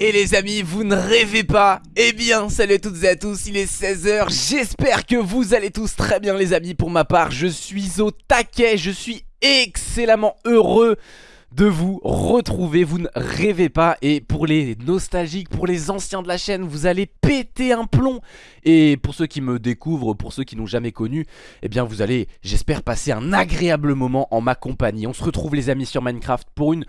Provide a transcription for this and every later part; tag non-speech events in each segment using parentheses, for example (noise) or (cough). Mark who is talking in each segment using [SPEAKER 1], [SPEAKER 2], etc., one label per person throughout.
[SPEAKER 1] Et les amis, vous ne rêvez pas. Eh bien, salut à toutes et à tous, il est 16h, j'espère que vous allez tous très bien les amis. Pour ma part, je suis au taquet, je suis excellemment heureux de vous retrouver, vous ne rêvez pas et pour les nostalgiques, pour les anciens de la chaîne, vous allez péter un plomb. Et pour ceux qui me découvrent, pour ceux qui n'ont jamais connu, eh bien vous allez, j'espère, passer un agréable moment en ma compagnie. On se retrouve les amis sur Minecraft pour une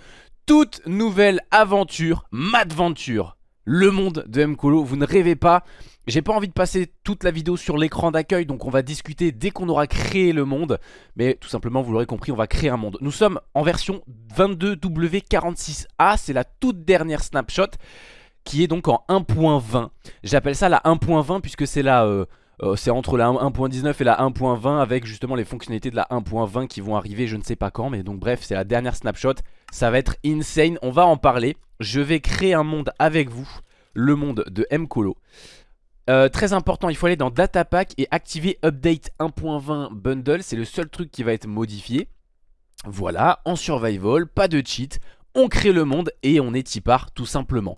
[SPEAKER 1] toute nouvelle aventure, Madventure, le monde de Mkolo, vous ne rêvez pas. J'ai pas envie de passer toute la vidéo sur l'écran d'accueil Donc on va discuter dès qu'on aura créé le monde. Mais tout simplement vous l'aurez compris on va créer un monde. Nous sommes en version 22W46A C'est la toute dernière snapshot Qui est donc en 1.20 J'appelle ça la 1.20 puisque c'est la... Euh, euh, c'est entre la 1.19 et la 1.20 avec justement les fonctionnalités de la 1.20 qui vont arriver je ne sais pas quand mais donc bref c'est la dernière snapshot. Ça va être insane. On va en parler je vais créer un monde avec vous le monde de Mkolo euh, très important, il faut aller dans Data Pack et activer Update 1.20 Bundle. C'est le seul truc qui va être modifié. Voilà, en survival, pas de cheat. On crée le monde et on est typar tout simplement.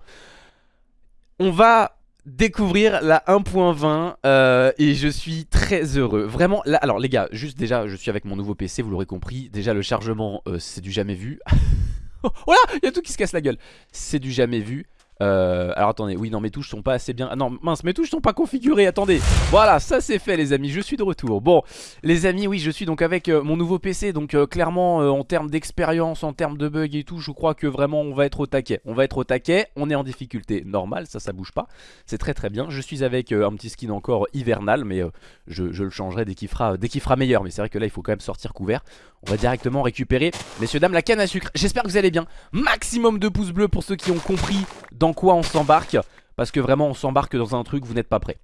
[SPEAKER 1] On va découvrir la 1.20 euh, et je suis très heureux. Vraiment, alors les gars, juste déjà, je suis avec mon nouveau PC, vous l'aurez compris. Déjà, le chargement, euh, c'est du jamais vu. (laughs) (laughs) oh là, il y a tout qui se casse la gueule. C'est du jamais vu. Euh, alors attendez, oui non mes touches sont pas assez bien. Ah non mince mes touches sont pas configurées, attendez. Voilà ça c'est fait les amis, je suis de retour. Bon les amis oui je suis donc avec euh, mon nouveau PC Donc euh, clairement euh, en termes d'expérience, en termes de bugs et tout Je crois que vraiment on va être au taquet. On va être au taquet, on est en difficulté normale Ça ça bouge pas, c'est très très bien. Je suis avec un petit skin encore hivernal Mais je, le changerai dès qu'il fera, fera meilleur. Mais c'est vrai que là il faut quand même sortir couvert. On va directement récupérer, messieurs dames, la canne à sucre. J'espère que vous allez bien. Maximum de pouces bleus pour ceux qui ont compris quoi on s'embarque Parce que vraiment on s'embarque dans un truc, vous n'êtes pas prêt.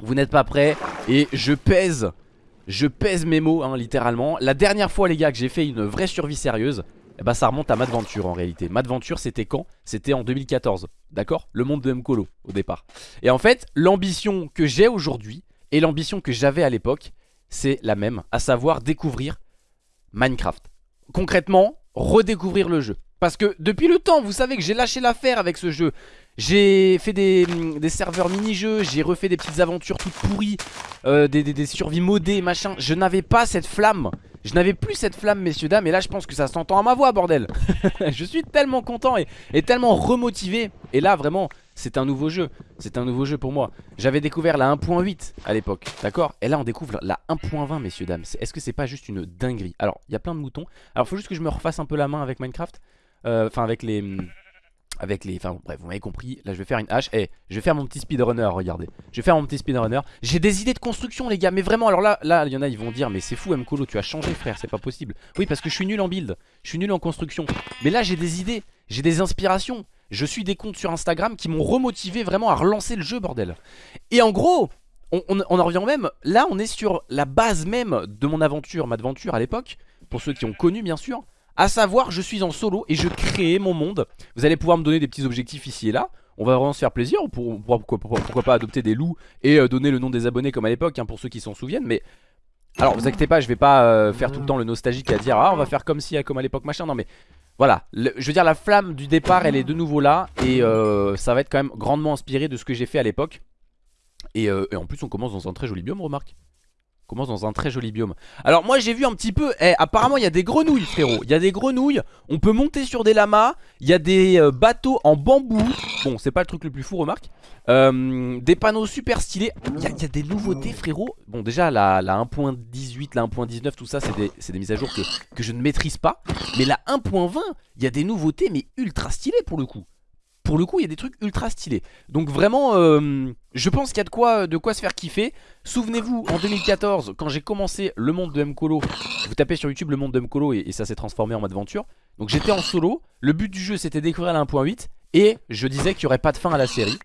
[SPEAKER 1] Vous n'êtes pas prêt et je pèse, je pèse mes mots hein, littéralement. La dernière fois les gars que j'ai fait une vraie survie sérieuse eh ben, ça remonte à Madventure en réalité. Madventure c'était quand? C'était en 2014 D'accord? Le monde de Mkolo au départ. Et en fait l'ambition que j'ai aujourd'hui Et l'ambition que j'avais à l'époque C'est la même À savoir découvrir Minecraft. Concrètement redécouvrir le jeu parce que depuis le temps, vous savez que j'ai lâché l'affaire avec ce jeu. J'ai fait des, serveurs mini-jeux, j'ai refait des petites aventures toutes pourries, euh, des, des, survies modées, machin. Je n'avais pas cette flamme. Je n'avais plus cette flamme, messieurs, dames. Et là, je pense que ça s'entend à ma voix, bordel. (laughs) je suis tellement content et, et tellement remotivé. Et là, vraiment, c'est un nouveau jeu. C'est un nouveau jeu pour moi. J'avais découvert la 1.8 à l'époque, d'accord? Et là, on découvre la 1.20, messieurs, dames. Est-ce que c'est pas juste une dinguerie? Alors, il y a plein de moutons. Alors, il faut juste que je me refasse un peu la main avec Minecraft. Euh, enfin avec les avec les... Enfin bref, vous m'avez compris, là je vais faire une hache. Eh, je vais faire mon petit speedrunner, regardez. Je vais faire mon petit speedrunner. J'ai des idées de construction les gars, mais vraiment, alors là, là il y en a, ils vont dire Mais c'est fou Mkolo, tu as changé frère, c'est pas possible. Oui, parce que je suis nul en build, je suis nul en construction. Mais là j'ai des idées, j'ai des inspirations. Je suis des comptes sur Instagram qui m'ont remotivé vraiment à relancer le jeu, bordel. Et en gros, on, on, en revient même. Là on est sur la base même de mon aventure, ma aventure à l'époque. Pour ceux qui ont connu bien sûr à savoir, je suis en solo et je crée mon monde. Vous allez pouvoir me donner des petits objectifs ici et là. On va vraiment se faire plaisir. Pour, pourquoi, pourquoi, pas adopter des loups et euh, donner le nom des abonnés comme à l'époque, hein, pour ceux qui s'en souviennent. Mais alors, vous inquiétez pas, je vais pas euh, faire tout le temps le nostalgique à dire Ah, on va faire comme si, comme à l'époque, machin. Non, mais voilà. je veux dire, la flamme du départ, elle est de nouveau là. Et euh, ça va être quand même grandement inspiré de ce que j'ai fait à l'époque. Et, et en plus, on commence dans un très joli biome, remarque commence dans un très joli biome. Alors moi j'ai vu un petit peu eh, Apparemment il y a des grenouilles frérot. Il y a des grenouilles On peut monter sur des lamas Il y a des euh, bateaux en bambou. Bon c'est pas le truc le plus fou remarque. Euh, Des panneaux super stylés. Il y, a, des nouveautés frérot. Bon déjà la, la 1.18 La 1.19 tout ça c'est des, des, mises à jour que, que je ne maîtrise pas. Mais la 1.20 il y a des nouveautés mais ultra stylées pour le coup pour le coup il y a des trucs ultra stylés. Donc vraiment euh, je pense qu'il y a de quoi, de quoi se faire kiffer. Souvenez-vous en 2014 quand j'ai commencé le monde de Mkolo Vous tapez sur YouTube le monde de Mkolo et, et ça s'est transformé en mode aventure Donc j'étais en solo Le but du jeu c'était découvrir la 1.8 Et je disais qu'il n'y aurait pas de fin à la série.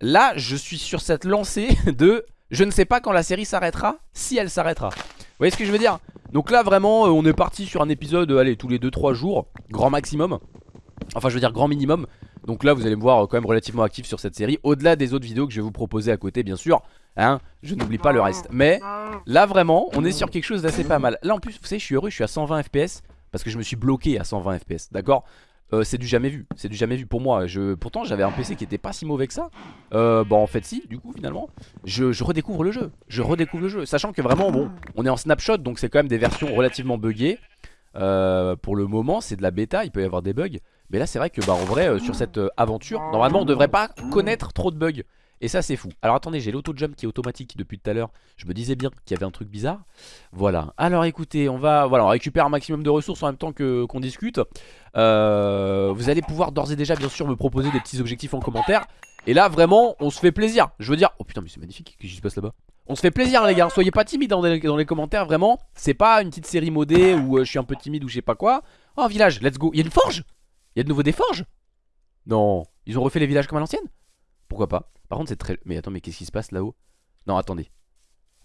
[SPEAKER 1] Là je suis sur cette lancée (laughs) de Je ne sais pas quand la série s'arrêtera Si elle s'arrêtera. Vous voyez ce que je veux dire? Donc là vraiment euh, on est parti sur un épisode Allez tous les 2-3 jours Grand maximum Enfin je veux dire grand minimum. Donc là vous allez me voir euh, quand même relativement actif sur cette série Au-delà des autres vidéos que je vais vous proposer à côté bien sûr hein, Je n'oublie pas le reste. Mais là vraiment on est sur quelque chose d'assez pas mal. Là en plus vous savez je suis heureux je suis à 120 fps Parce que je me suis bloqué à 120 fps D'accord? Euh, c'est du jamais vu, c'est du jamais vu pour moi. Je... Pourtant j'avais un PC qui était pas si mauvais que ça. Euh, Bon en fait si du coup finalement je, je, redécouvre le jeu, je redécouvre le jeu Sachant que vraiment bon on est en snapshot donc c'est quand même des versions relativement buggées euh, Pour le moment c'est de la bêta, il peut y avoir des bugs. Mais là c'est vrai que bah en vrai euh, sur cette euh, aventure Normalement on devrait pas connaître trop de bugs. Et ça c'est fou. Alors attendez j'ai l'auto-jump qui est automatique depuis tout à l'heure. Je me disais bien qu'il y avait un truc bizarre. Voilà. Alors écoutez on va voilà, on récupère un maximum de ressources en même temps qu'on discute. Vous allez pouvoir d'ores et déjà bien sûr me proposer des petits objectifs en commentaire. Et là vraiment on se fait plaisir. Je veux dire oh putain mais c'est magnifique qu'est-ce qui se passe là-bas? On se fait plaisir les gars, soyez pas timides dans les, dans les commentaires vraiment. C'est pas une petite série modée où euh, je suis un peu timide ou je sais pas quoi. Oh village, let's go, il y a une forge? Il y a de nouveau des forges? Non, ils ont refait les villages comme à l'ancienne? Pourquoi pas? Par contre c'est très... Mais attends mais qu'est-ce qui se passe là-haut? Non attendez.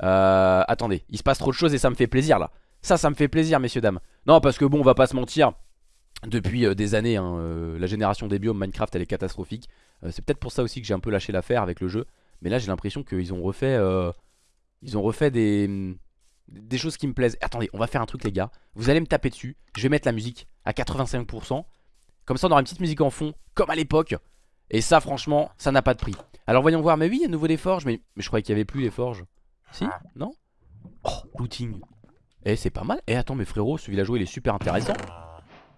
[SPEAKER 1] Euh, Attendez. Il se passe trop de choses et ça me fait plaisir là. Ça ça me fait plaisir messieurs dames. Non parce que bon on va pas se mentir. Depuis euh, des années hein, euh, La génération des biomes Minecraft elle est catastrophique. C'est peut-être pour ça aussi que j'ai un peu lâché l'affaire avec le jeu. Mais là j'ai l'impression qu'ils ont refait Ils ont refait des des choses qui me plaisent. Attendez on va faire un truc les gars. Vous allez me taper dessus. Je vais mettre la musique à 85% Comme ça on aura une petite musique en fond Comme à l'époque. Et ça franchement ça n'a pas de prix. Alors voyons voir. Mais oui il y a de nouveau des forges. Mais, mais je croyais qu'il y avait plus les forges. Si Non? Oh looting. Eh c'est pas mal. Eh attends mais frérot ce villageois il est super intéressant.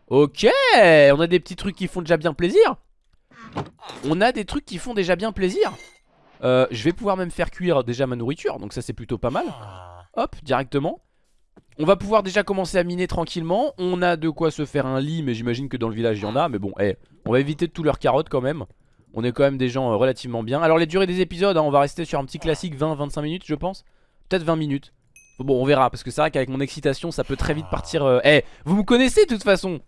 [SPEAKER 1] Ok On a des petits trucs qui font déjà bien plaisir. On a des trucs qui font déjà bien plaisir euh, Je vais pouvoir même faire cuire déjà ma nourriture Donc ça c'est plutôt pas mal. Hop directement. On va pouvoir déjà commencer à miner tranquillement. On a de quoi se faire un lit Mais j'imagine que dans le village il y en a. Mais bon eh, on va éviter de tout leur carotte quand même. On est quand même des gens euh, relativement bien. Alors les durées des épisodes hein, On va rester sur un petit classique 20-25 minutes je pense. Peut-être 20 minutes. Bon on verra parce que c'est vrai qu'avec mon excitation ça peut très vite partir Eh vous me connaissez de toute façon.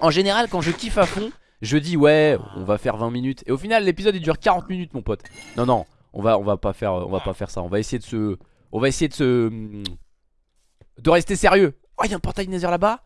[SPEAKER 1] En général quand je kiffe à fond Je dis ouais on va faire 20 minutes Et au final l'épisode il dure 40 minutes mon pote Non non on va, on va pas faire on va faire ça On va essayer de se On va essayer de se de rester sérieux. Oh, il y a un portail Nether là-bas.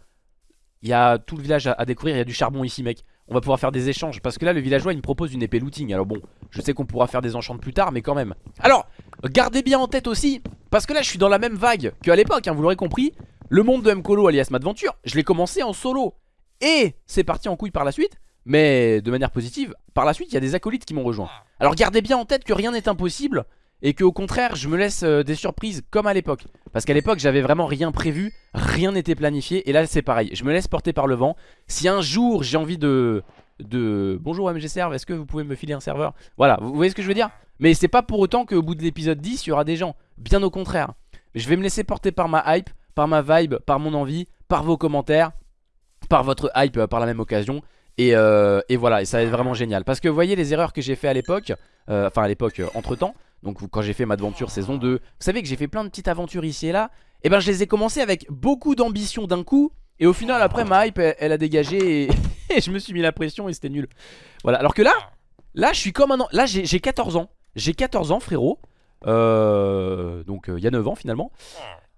[SPEAKER 1] Il y a tout le village à, découvrir. Il y a du charbon ici, mec. On va pouvoir faire des échanges. Parce que là, le villageois, il me propose une épée looting. Alors bon, je sais qu'on pourra faire des enchantes plus tard, mais quand même. Alors, gardez bien en tête aussi. Parce que là, je suis dans la même vague qu'à l'époque, hein, vous l'aurez compris. Le monde de Mkolo alias Madventure, je l'ai commencé en solo. Et c'est parti en couille par la suite. Mais de manière positive, par la suite, il y a des acolytes qui m'ont rejoint. Alors gardez bien en tête que rien n'est impossible et que au contraire je me laisse euh, des surprises comme à l'époque. Parce qu'à l'époque j'avais vraiment rien prévu, rien n'était planifié et là c'est pareil, je me laisse porter par le vent. Si un jour j'ai envie de... de... Bonjour MG Serve, est-ce que vous pouvez me filer un serveur? Voilà, vous voyez ce que je veux dire? Mais c'est pas pour autant qu'au bout de l'épisode 10 il y aura des gens, bien au contraire. Je vais me laisser porter par ma hype, par ma vibe, par mon envie, par vos commentaires Par votre hype euh, par la même occasion et, euh, et, voilà, et ça va être vraiment génial. Parce que vous voyez les erreurs que j'ai fait à l'époque euh, Enfin à l'époque, euh, entre temps donc quand j'ai fait ma aventure saison 2 Vous savez que j'ai fait plein de petites aventures ici et là. Et eh ben je les ai commencé avec beaucoup d'ambition d'un coup. Et au final après ma hype elle, a dégagé (laughs) et, je me suis mis la pression et c'était nul. Voilà. Alors que là Là je suis comme un an Là j'ai 14 ans. J'ai 14 ans frérot. Donc il y a 9 ans finalement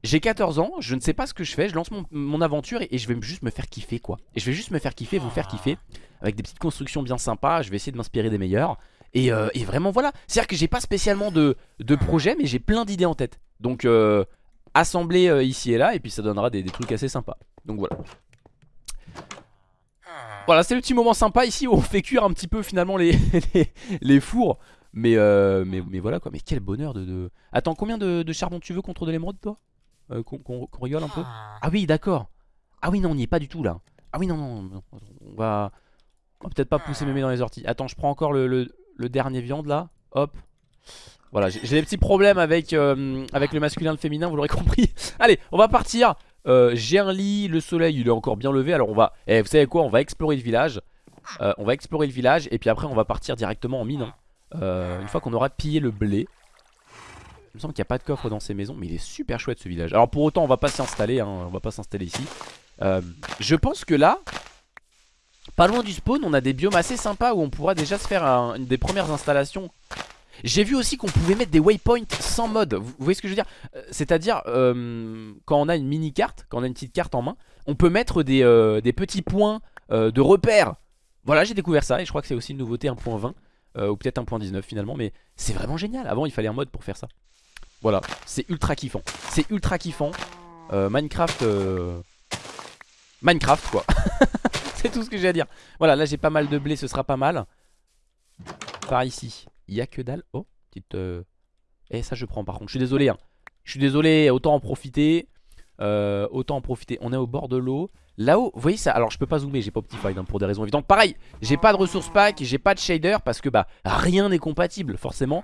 [SPEAKER 1] j'ai 14 ans, je ne sais pas ce que je fais, je lance mon, aventure et, je vais juste me faire kiffer quoi. Et je vais juste me faire kiffer, vous faire kiffer Avec des petites constructions bien sympas, je vais essayer de m'inspirer des meilleurs. Euh, et, vraiment voilà, c'est à dire que j'ai pas spécialement de, de projet mais j'ai plein d'idées en tête. Donc euh, assembler euh, ici et là et puis ça donnera des, trucs assez sympas. Donc voilà. Voilà c'est le petit moment sympa. Ici où on fait cuire un petit peu finalement les, (laughs) les, fours. Mais, mais, mais, voilà quoi, mais quel bonheur de... Attends combien de, charbon tu veux contre de l'émeraude toi? Qu'on rigole un peu Ah oui d'accord Ah oui non on n'y est pas du tout là Ah oui non non, on va... On va peut-être pas pousser mémé dans les orties Attends je prends encore le, le dernier viande là. Hop. Voilà, j'ai des petits problèmes avec, euh, avec le masculin et le féminin, vous l'aurez (laughs) compris. Allez, on va partir. Euh, j'ai un lit, le soleil il est encore bien levé. Alors on va, eh, vous savez quoi, on va explorer le village. Euh, on va explorer le village et puis après on va partir directement en mine. Hein. une fois qu'on aura pillé le blé. Il me semble qu'il n'y a pas de coffre dans ces maisons, mais il est super chouette ce village. Alors pour autant on va pas s'installer, hein, on va pas s'installer ici. je pense que là, pas loin du spawn on a des biomes assez sympas où on pourra déjà se faire une des premières installations. J'ai vu aussi qu'on pouvait mettre des waypoints sans mode. Vous, voyez ce que je veux dire? Euh, C'est à dire euh, quand on a une mini carte Quand on a une petite carte en main On peut mettre des, euh, petits points de repère. Voilà j'ai découvert ça et je crois que c'est aussi une nouveauté 1.20 euh, Ou peut-être 1.19 finalement mais c'est vraiment génial. Avant il fallait un mode pour faire ça Voilà c'est ultra kiffant. C'est ultra kiffant. Euh, Minecraft euh, Minecraft quoi. (laughs) C'est tout ce que j'ai à dire. Voilà là j'ai pas mal de blé ce sera pas mal. Par ici Il y a que dalle. Oh petite Eh ça je prends par contre. Je suis désolé hein. Je suis désolé autant en profiter. Autant en profiter. On est au bord de l'eau Là-haut, vous voyez ça Alors je peux pas zoomer, j'ai pas Optifine hein, pour des raisons évidentes. Pareil, j'ai pas de ressources pack, j'ai pas de shader Parce que bah rien n'est compatible forcément.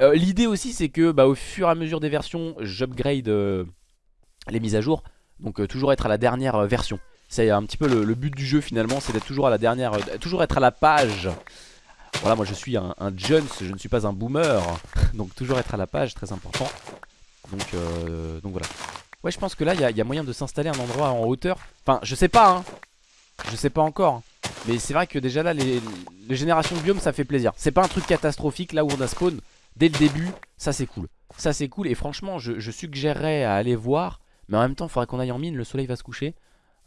[SPEAKER 1] Euh, L'idée aussi c'est que bah, au fur et à mesure des versions J'upgrade euh, les mises à jour. Donc euh, toujours être à la dernière version. C'est un petit peu le, but du jeu finalement C'est d'être toujours à la dernière, toujours être à la page. Voilà moi je suis un, un je ne suis pas un boomer. (laughs) Donc toujours être à la page, très important. Donc, donc voilà Ouais je pense que là il y, a moyen de s'installer un endroit en hauteur. Enfin je sais pas hein. Je sais pas encore. Mais c'est vrai que déjà là les, générations de biomes ça fait plaisir. C'est pas un truc catastrophique là où on a spawn. Dès le début ça c'est cool. Ça c'est cool. Et franchement je, suggérerais à aller voir. Mais en même temps il faudrait qu'on aille en mine. Le soleil va se coucher.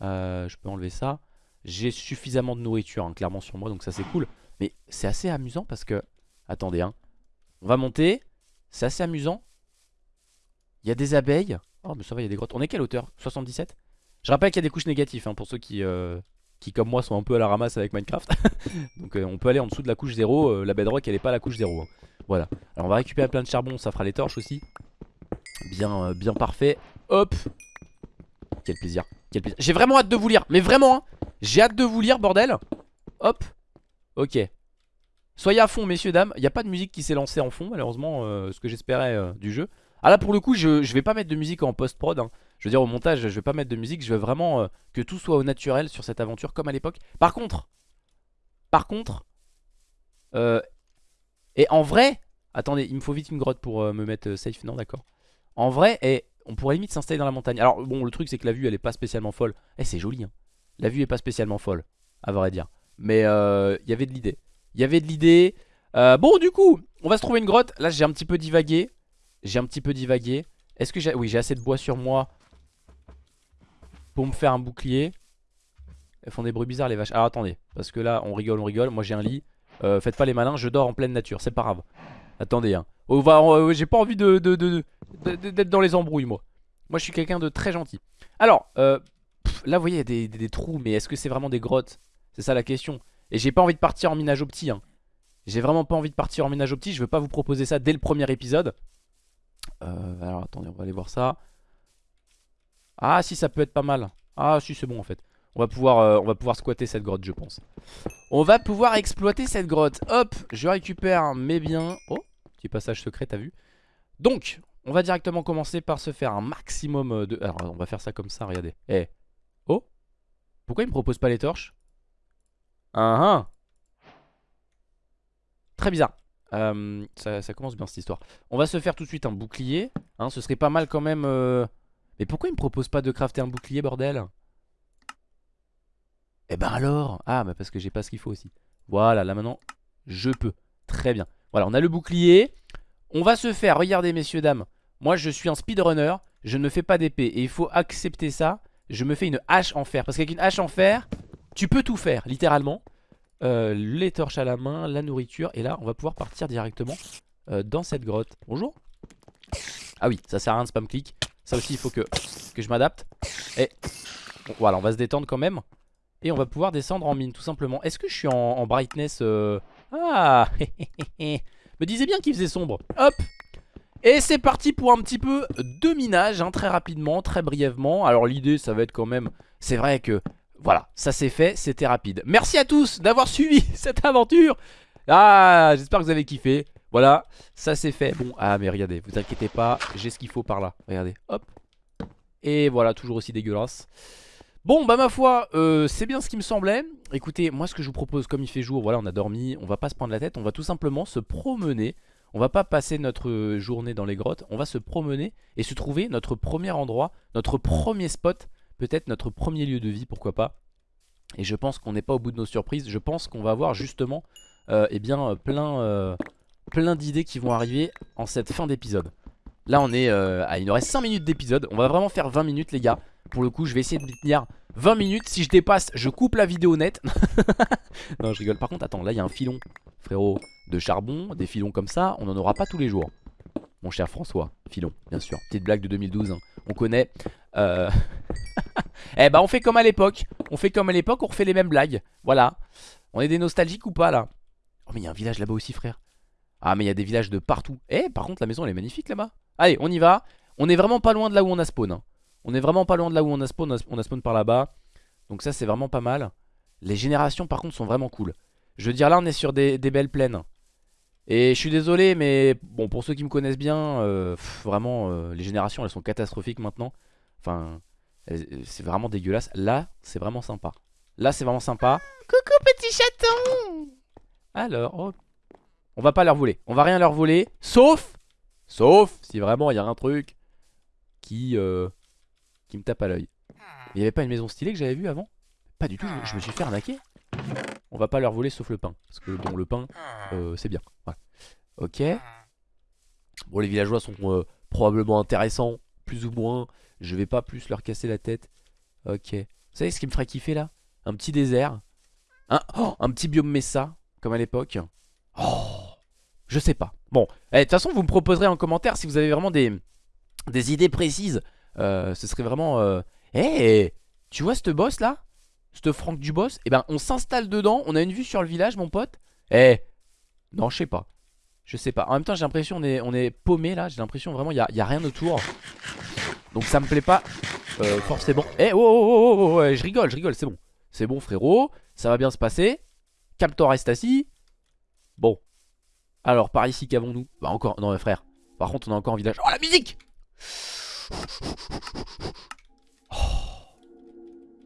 [SPEAKER 1] Euh, Je peux enlever ça. J'ai suffisamment de nourriture hein, clairement sur moi donc ça c'est cool. Mais c'est assez amusant parce que Attendez hein. On va monter. C'est assez amusant. Il y a des abeilles Oh mais ça va il y a des grottes. On est quelle hauteur? 77 Je rappelle qu'il y a des couches négatives hein, Pour ceux qui, euh, comme moi sont un peu à la ramasse avec Minecraft. (laughs) Donc euh, on peut aller en dessous de la couche 0 euh, La bedrock elle est pas la couche 0 hein. Voilà. Alors on va récupérer plein de charbon Ça fera les torches aussi. Bien, bien parfait. Hop! Quel plaisir, Quel plaisir. J'ai vraiment hâte de vous lire. Mais vraiment hein. J'ai hâte de vous lire bordel. Hop! Ok. Soyez à fond messieurs dames. Il n'y a pas de musique qui s'est lancée en fond malheureusement Ce que j'espérais du jeu ah là pour le coup je, vais pas mettre de musique en post-prod hein. Je veux dire au montage je vais pas mettre de musique. Je veux vraiment euh, que tout soit au naturel sur cette aventure comme à l'époque. Par contre Par contre euh, Et en vrai Attendez il me faut vite une grotte pour euh, me mettre safe. Non d'accord. En vrai et on pourrait limite s'installer dans la montagne. Alors bon le truc c'est que la vue elle est pas spécialement folle. Eh c'est joli hein. La vue est pas spécialement folle À vrai dire. Mais il y avait de l'idée. Il y avait de l'idée. Bon du coup on va se trouver une grotte. Là j'ai un petit peu divagué j'ai un petit peu divagué. Est-ce que j'ai... Oui, j'ai assez de bois sur moi pour me faire un bouclier. Elles font des bruits bizarres les vaches. Alors attendez, parce que là on rigole, on rigole. Moi j'ai un lit. Euh, faites pas les malins, je dors en pleine nature, c'est pas grave. Attendez, hein. Oh, j'ai pas envie de, d'être dans les embrouilles moi. Moi je suis quelqu'un de très gentil. Alors, euh, là vous voyez il y a des, trous, mais est-ce que c'est vraiment des grottes? C'est ça la question. Et j'ai pas envie de partir en minage opti. Hein. J'ai vraiment pas envie de partir en minage opti. Je veux pas vous proposer ça dès le premier épisode. Euh, alors attendez, on va aller voir ça. Ah si, ça peut être pas mal. Ah si, c'est bon en fait. On va, pouvoir, euh, on va pouvoir squatter cette grotte, je pense. On va pouvoir exploiter cette grotte. Hop, je récupère mes biens. Oh, petit passage secret, t'as vu Donc, on va directement commencer par se faire un maximum de... Alors, on va faire ça comme ça, regardez. Eh. Oh Pourquoi il me propose pas les torches? Ah ah Très bizarre. Euh, ça, commence bien cette histoire. On va se faire tout de suite un bouclier. Hein, ce serait pas mal quand même. Euh, mais pourquoi il me propose pas de crafter un bouclier, bordel? Eh ben alors Ah, bah parce que j'ai pas ce qu'il faut aussi. Voilà, là maintenant, je peux. Très bien. Voilà, on a le bouclier. On va se faire, regardez messieurs, dames. Moi, je suis un speedrunner. Je ne fais pas d'épée. Et il faut accepter ça. Je me fais une hache en fer. Parce qu'avec une hache en fer, tu peux tout faire, littéralement. Euh, les torches à la main, la nourriture. Et là, on va pouvoir partir directement euh, dans cette grotte. Bonjour. Ah oui, ça sert à rien de spam click. Ça aussi, il faut que, je m'adapte. Et voilà, on va se détendre quand même. Et on va pouvoir descendre en mine, tout simplement. Est-ce que je suis en, brightness euh... Ah (laughs) Me disais bien qu'il faisait sombre. Hop et c'est parti pour un petit peu de minage, hein, très rapidement, très brièvement. Alors l'idée, ça va être quand même... C'est vrai que voilà, ça c'est fait, c'était rapide. Merci à tous d'avoir (laughs) suivi cette aventure. Ah, j'espère que vous avez kiffé. Voilà, ça c'est fait. Bon, ah mais regardez, vous inquiétez pas, j'ai ce qu'il faut par là. Regardez, hop. Et voilà, toujours aussi dégueulasse. Bon, bah ma foi, euh, c'est bien ce qui me semblait. Écoutez, moi ce que je vous propose, comme il fait jour, voilà, on a dormi, on va pas se prendre la tête, on va tout simplement se promener. On va pas passer notre journée dans les grottes, on va se promener et se trouver notre premier endroit, notre premier spot peut-être notre premier lieu de vie, pourquoi pas. Et je pense qu'on n'est pas au bout de nos surprises. Je pense qu'on va avoir justement euh, eh bien, plein, euh, plein d'idées qui vont arriver en cette fin d'épisode. Là on est, euh, il nous reste 5 minutes d'épisode. On va vraiment faire 20 minutes les gars. Pour le coup je vais essayer de tenir 20 minutes. Si je dépasse, je coupe la vidéo net. (laughs) non, je rigole. Par contre, attends, là, il y a un filon, frérot, de charbon. Des filons comme ça, on n'en aura pas tous les jours. Mon cher François, filon, bien sûr. Petite blague de 2012, hein. on connaît. Euh... (laughs) eh bah, on fait comme à l'époque. On fait comme à l'époque, on refait les mêmes blagues. Voilà. On est des nostalgiques ou pas, là? Oh, mais il y a un village là-bas aussi, frère. Ah, mais il y a des villages de partout. Eh, par contre, la maison, elle est magnifique là-bas. Allez, on y va. On est vraiment pas loin de là où on a spawn. Hein. On est vraiment pas loin de là où on a spawn. On a spawn par là-bas. Donc ça, c'est vraiment pas mal. Les générations, par contre, sont vraiment cool. Je veux dire, là, on est sur des, belles plaines. Et je suis désolé, mais bon, pour ceux qui me connaissent bien, euh, vraiment, euh, les générations, elles sont catastrophiques maintenant. Enfin, c'est vraiment dégueulasse. Là, c'est vraiment sympa. Là, c'est vraiment sympa. Coucou, petit chaton Alors, oh. on va pas leur voler. On va rien leur voler, sauf Sauf si vraiment il y a un truc qui, euh, qui me tape à l'œil. Il n'y avait pas une maison stylée que j'avais vue avant? Pas du tout, je me suis fait arnaquer. On va pas leur voler sauf le pain. Parce que bon, le pain, euh, c'est bien. Ok. Bon, les villageois sont euh, probablement intéressants, plus ou moins. Je vais pas plus leur casser la tête. Ok. Vous savez ce qui me ferait kiffer là? Un petit désert. Un, oh, un petit biome Messa, comme à l'époque. Oh je sais pas. Bon, eh, de toute façon, vous me proposerez en commentaire si vous avez vraiment des, des idées précises. Euh, ce serait vraiment... Euh... Eh, tu vois ce boss là? Ce Franck du boss Eh ben, on s'installe dedans. On a une vue sur le village, mon pote. Eh, non, je sais pas. Je sais pas. En même temps, j'ai l'impression on est, on est paumé là. J'ai l'impression vraiment, il n'y a, y a, rien autour. Donc ça me plaît pas euh, forcément. Eh, oh, oh, oh, oh, oh je rigole, je rigole, c'est bon. C'est bon, frérot. Ça va bien se passer. Captor reste assis. Bon, alors, par ici, qu'avons-nous? Bah encore, non mais frère. Par contre, on a encore un village. Oh, la musique Oh,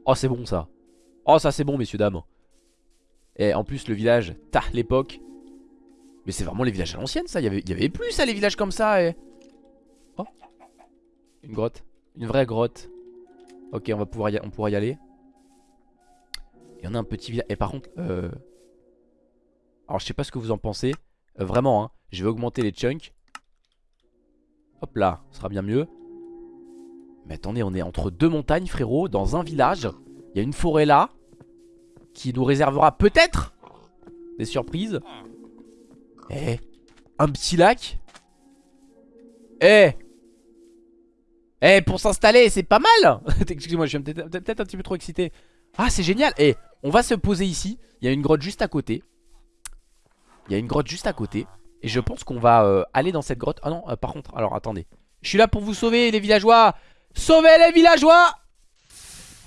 [SPEAKER 1] oh c'est bon ça. Oh, ça c'est bon, messieurs, dames. Et en plus, le village, ta, l'époque. Mais c'est vraiment les villages à l'ancienne, ça. Il y, avait, plus, ça, les villages comme ça. Et... Une grotte. Une vraie grotte. Ok, on va pouvoir y, on pourra y aller. Et on a un petit village. Et par contre, euh... alors je sais pas ce que vous en pensez. Euh, vraiment, hein. Je vais augmenter les chunks. Hop là, ce sera bien mieux. Mais attendez, on est entre deux montagnes, frérot, dans un village. Il y a une forêt là. Qui nous réservera peut-être des surprises. Eh, un petit lac. Eh Eh, pour s'installer, c'est pas mal (laughs) Excusez-moi, je suis peut-être un petit peu trop excité. Ah, c'est génial Eh, on va se poser ici. Il y a une grotte juste à côté. Il y a une grotte juste à côté. Et je pense qu'on va euh, aller dans cette grotte. Ah non, euh, par contre, alors attendez. Je suis là pour vous sauver les villageois. Sauvez les villageois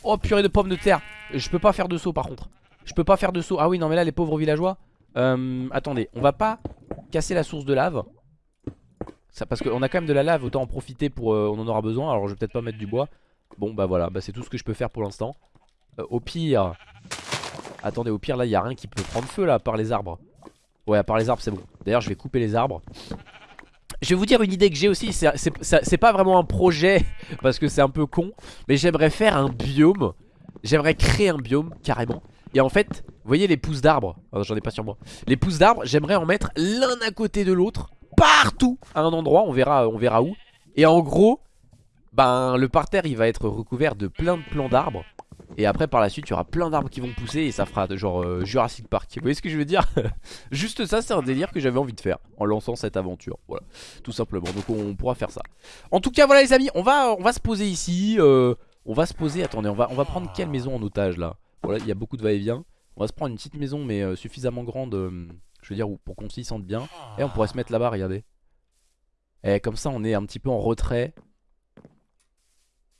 [SPEAKER 1] Oh purée de pommes de terre. Je peux pas faire de saut par contre. Je peux pas faire de saut. Ah oui, non mais là les pauvres villageois. Euh, attendez, on va pas casser la source de lave. Parce qu'on a quand même de la lave, autant en profiter pour... on en aura besoin, alors je vais peut-être pas mettre du bois. Bon bah voilà, bah, c'est tout ce que je peux faire pour l'instant. au pire... Attendez, au pire là, il a rien qui peut prendre feu là, par les arbres. Ouais, à part les arbres, c'est bon. D'ailleurs, je vais couper les arbres. Je vais vous dire une idée que j'ai aussi, c'est pas vraiment un projet (laughs) parce que c'est un peu con, mais j'aimerais faire un biome, j'aimerais créer un biome carrément. Et en fait, vous voyez les pousses d'arbres, j'en ai pas sur moi, les pousses d'arbres, j'aimerais en mettre l'un à côté de l'autre, partout, à un endroit, on verra, on verra où. Et en gros, ben le parterre il va être recouvert de plein de plants d'arbres. Et après par la suite il y aura plein d'arbres qui vont pousser Et ça fera genre euh, Jurassic Park. Vous voyez ce que je veux dire? (laughs) Juste ça c'est un délire que j'avais envie de faire En lançant cette aventure. Voilà. Tout simplement. Donc on pourra faire ça. En tout cas voilà les amis On va, on va se poser ici euh, On va se poser Attendez on va, on va prendre quelle maison en otage là? Voilà il y a beaucoup de va-et-vient. On va se prendre une petite maison mais euh, suffisamment grande Je veux dire pour qu'on s'y sente bien Et on pourrait se mettre là-bas regardez Et comme ça on est un petit peu en retrait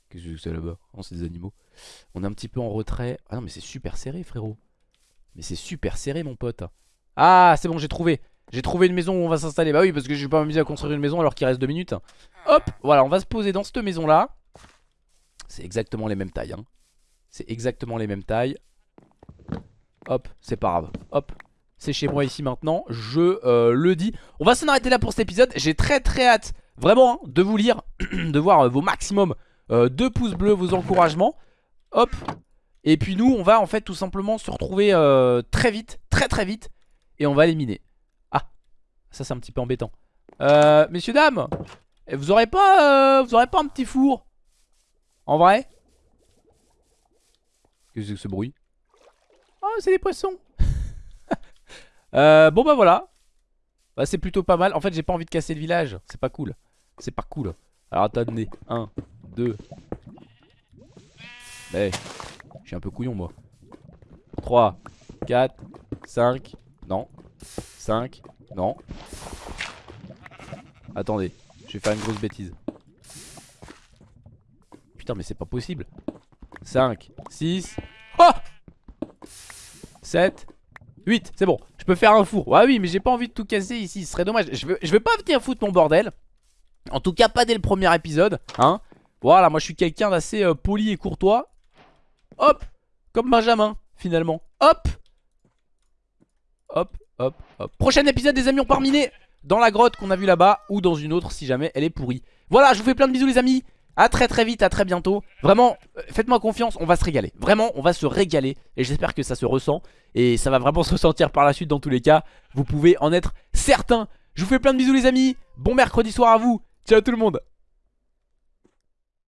[SPEAKER 1] Qu'est-ce que c'est là-bas? Oh c'est des animaux on est un petit peu en retrait. Ah non, mais c'est super serré, frérot. Mais c'est super serré, mon pote. Ah, c'est bon, j'ai trouvé. J'ai trouvé une maison où on va s'installer. Bah oui, parce que je vais pas m'amuser à construire une maison alors qu'il reste deux minutes. Hop, voilà, on va se poser dans cette maison-là. C'est exactement les mêmes tailles. Hein. C'est exactement les mêmes tailles. Hop, c'est pas grave. Hop, c'est chez moi ici maintenant. Je euh, le dis. On va s'en arrêter là pour cet épisode. J'ai très très hâte, vraiment, hein, de vous lire, (clears throat) de voir euh, vos maximums euh, de pouces bleus, vos encouragements. Hop Et puis nous on va en fait tout simplement se retrouver très vite Très très vite Et on va éliminer Ah ça c'est un petit peu embêtant euh, Messieurs dames Vous aurez pas Vous aurez pas un petit four En vrai? Qu'est-ce que c'est que ce bruit? Oh, c'est des poissons euh, Bon bah voilà bah, C'est plutôt pas mal. En fait, j'ai pas envie de casser le village. C'est pas cool. C'est pas cool. Alors attendez. 1, 2. Mais, je suis un peu couillon moi. 3, 4, 5. Non. 5. Non. Attendez. Je vais faire une grosse bêtise. Putain, mais c'est pas possible. 5, 6. Oh 7, 8, c'est bon. Je peux faire un four. Ouais, oui, mais j'ai pas envie de tout casser ici. Ce serait dommage. Je veux, je veux pas venir foutre mon bordel. En tout cas, pas dès le premier épisode. Hein Voilà, moi je suis quelqu'un d'assez euh, poli et courtois. Hop Comme Benjamin, finalement. Hop Hop, hop, hop. Prochain épisode, des amis, on part dans la grotte qu'on a vu là-bas ou dans une autre si jamais elle est pourrie. Voilà, je vous fais plein de bisous, les amis. A très très vite, à très bientôt. Vraiment, euh, faites-moi confiance, on va se régaler. Vraiment, on va se régaler Et j'espère que ça se ressent Et ça va vraiment (laughs) se ressentir par la suite dans tous les cas. Vous pouvez en être certain. Je vous fais plein de bisous les amis. Bon mercredi soir à vous. Ciao tout le monde